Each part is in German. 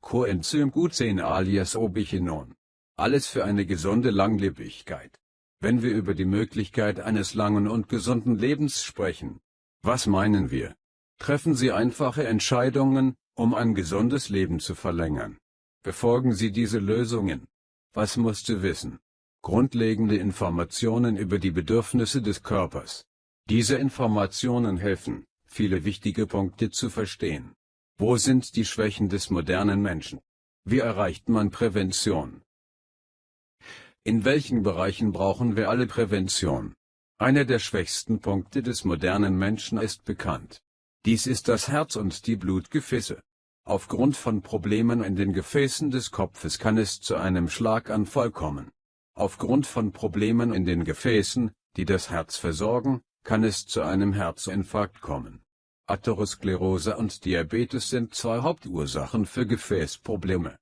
Coenzym Q10 alias Obichinon. Alles für eine gesunde Langlebigkeit. Wenn wir über die Möglichkeit eines langen und gesunden Lebens sprechen, was meinen wir? Treffen Sie einfache Entscheidungen, um ein gesundes Leben zu verlängern. Befolgen Sie diese Lösungen. Was musst du wissen? Grundlegende Informationen über die Bedürfnisse des Körpers. Diese Informationen helfen, viele wichtige Punkte zu verstehen. Wo sind die Schwächen des modernen Menschen? Wie erreicht man Prävention? In welchen Bereichen brauchen wir alle Prävention? Einer der schwächsten Punkte des modernen Menschen ist bekannt. Dies ist das Herz und die Blutgefäße. Aufgrund von Problemen in den Gefäßen des Kopfes kann es zu einem Schlaganfall kommen. Aufgrund von Problemen in den Gefäßen, die das Herz versorgen, kann es zu einem Herzinfarkt kommen. Atherosklerose und Diabetes sind zwei Hauptursachen für Gefäßprobleme.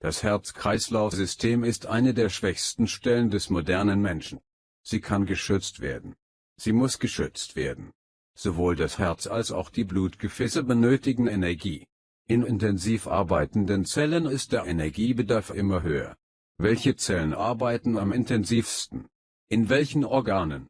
Das Herz-Kreislauf-System ist eine der schwächsten Stellen des modernen Menschen. Sie kann geschützt werden. Sie muss geschützt werden. Sowohl das Herz als auch die Blutgefäße benötigen Energie. In intensiv arbeitenden Zellen ist der Energiebedarf immer höher. Welche Zellen arbeiten am intensivsten? In welchen Organen?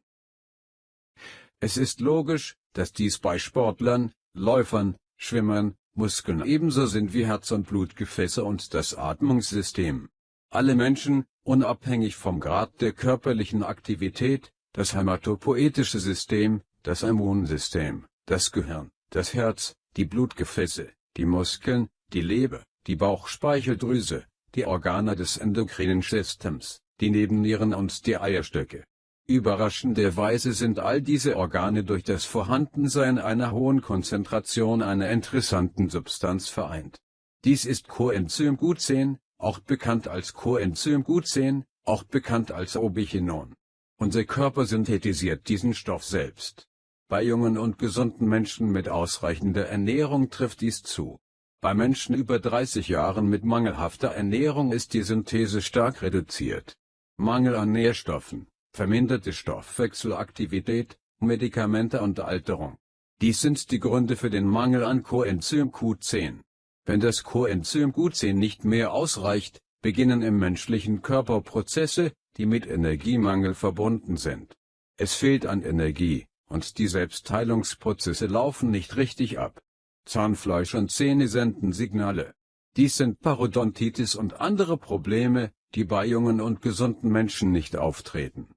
Es ist logisch, dass dies bei Sportlern, Läufern, Schwimmern, Muskeln ebenso sind wie Herz und Blutgefäße und das Atmungssystem. Alle Menschen, unabhängig vom Grad der körperlichen Aktivität, das hämatopoetische System, das Immunsystem, das Gehirn, das Herz, die Blutgefäße, die Muskeln, die Leber, die Bauchspeicheldrüse, die Organe des endokrinen Systems, die Nebennieren und die Eierstöcke. Überraschenderweise sind all diese Organe durch das Vorhandensein einer hohen Konzentration einer interessanten Substanz vereint. Dies ist Coenzym Q10, auch bekannt als Coenzym Q10, auch bekannt als Obichinon. Unser Körper synthetisiert diesen Stoff selbst. Bei jungen und gesunden Menschen mit ausreichender Ernährung trifft dies zu. Bei Menschen über 30 Jahren mit mangelhafter Ernährung ist die Synthese stark reduziert. Mangel an Nährstoffen, verminderte Stoffwechselaktivität, Medikamente und Alterung. Dies sind die Gründe für den Mangel an Coenzym Q10. Wenn das Coenzym Q10 nicht mehr ausreicht, beginnen im menschlichen Körper Prozesse, die mit Energiemangel verbunden sind. Es fehlt an Energie, und die Selbstheilungsprozesse laufen nicht richtig ab. Zahnfleisch und Zähne senden Signale. Dies sind Parodontitis und andere Probleme, die bei jungen und gesunden Menschen nicht auftreten.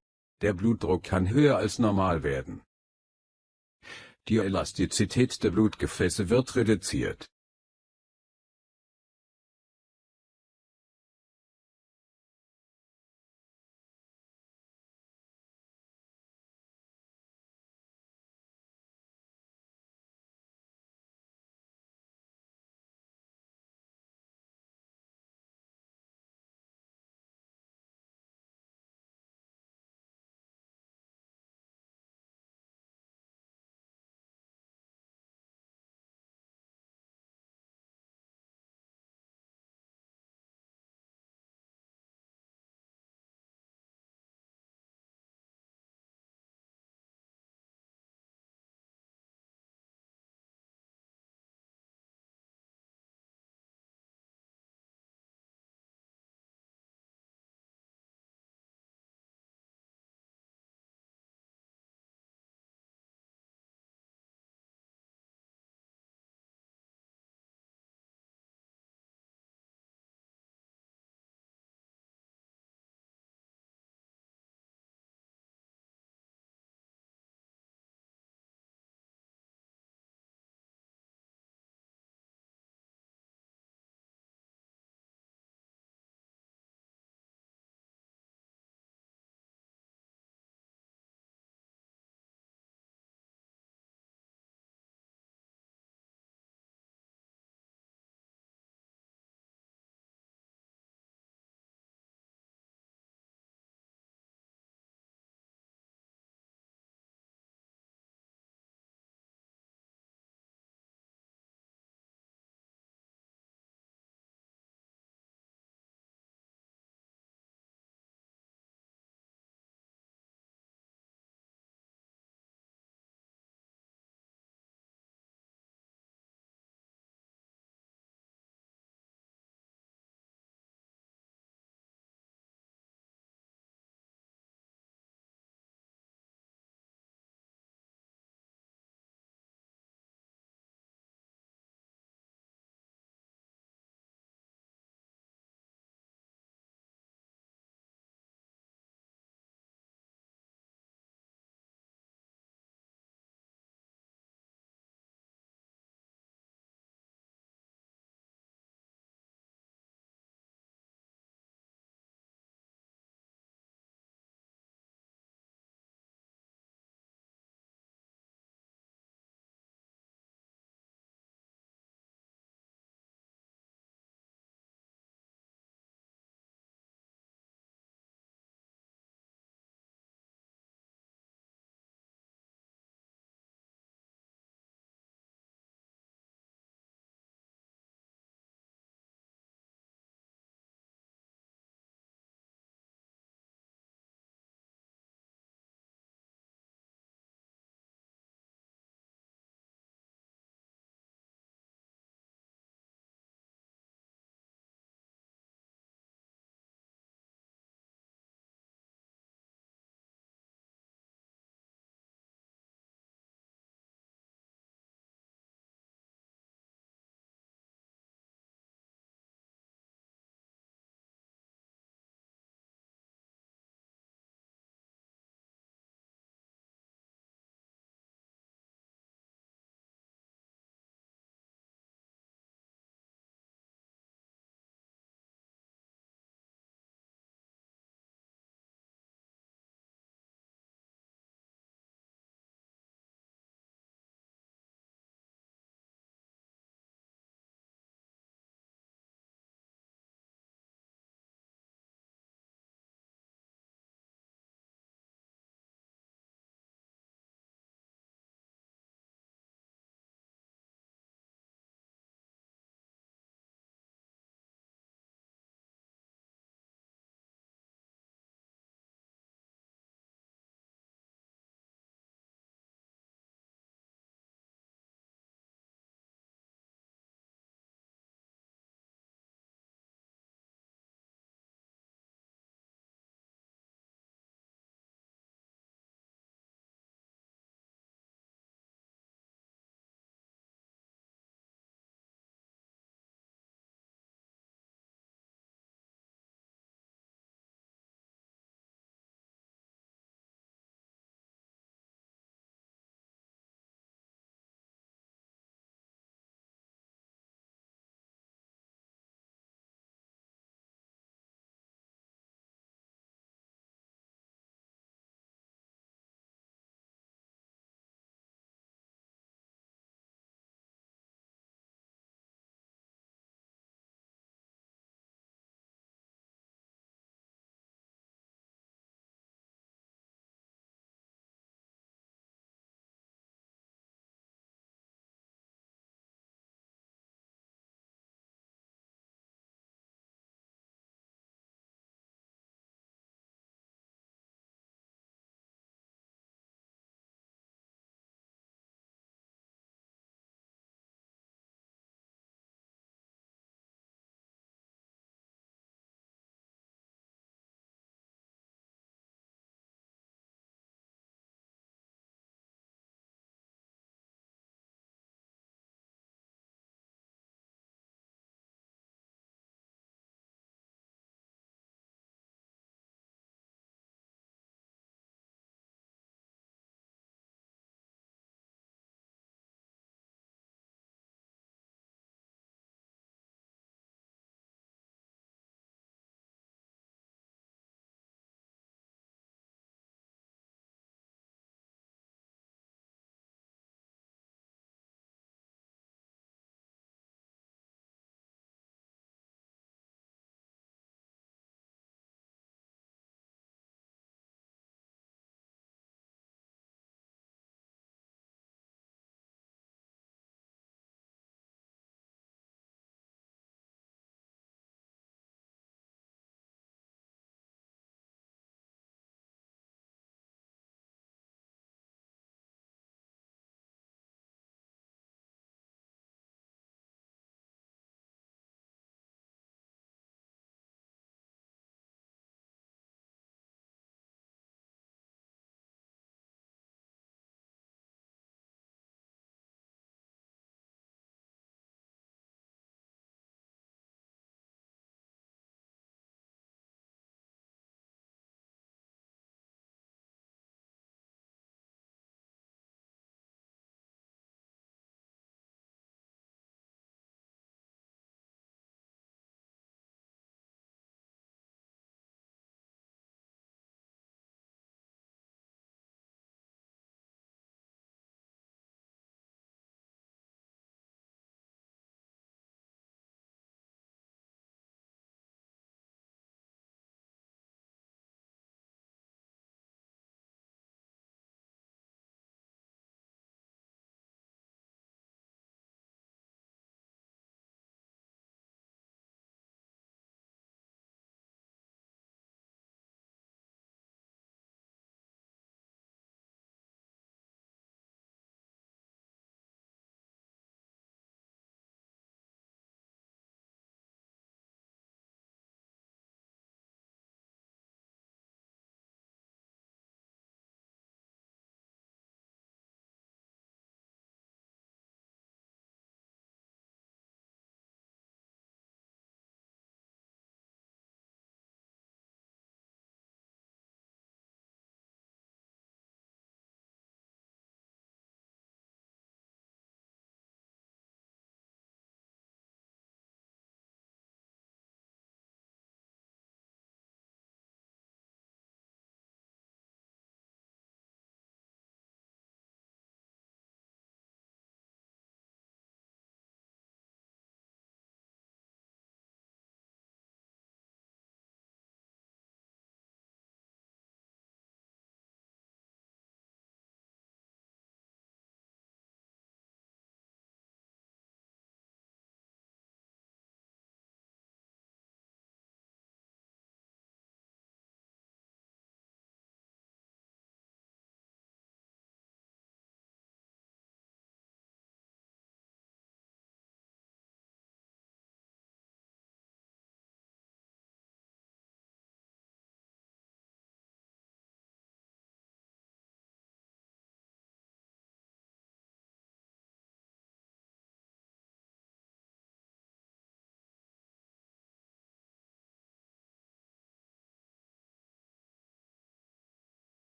Der Blutdruck kann höher als normal werden. Die Elastizität der Blutgefäße wird reduziert.